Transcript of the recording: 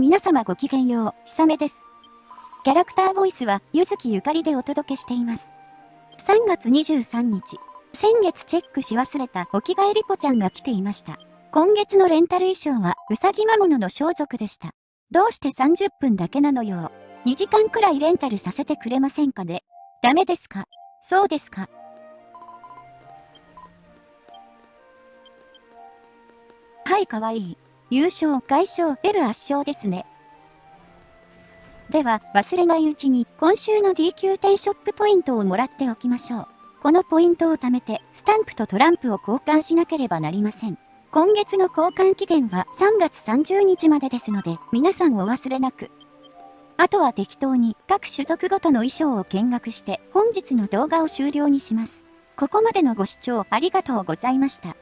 皆様ごきげんよう、ひさめです。キャラクターボイスは、ゆずきゆかりでお届けしています。3月23日、先月チェックし忘れたお着替えリポちゃんが来ていました。今月のレンタル衣装は、うさぎ魔物の装束でした。どうして30分だけなのよ。2時間くらいレンタルさせてくれませんかね。ダメですか？そうですか？はい、かわいい。優勝、外傷、L 圧勝ですね。では、忘れないうちに、今週の DQ10 ショップポイントをもらっておきましょう。このポイントを貯めて、スタンプとトランプを交換しなければなりません。今月の交換期限は3月30日までですので、皆さんお忘れなく。あとは適当に各種族ごとの衣装を見学して本日の動画を終了にします。ここまでのご視聴ありがとうございました。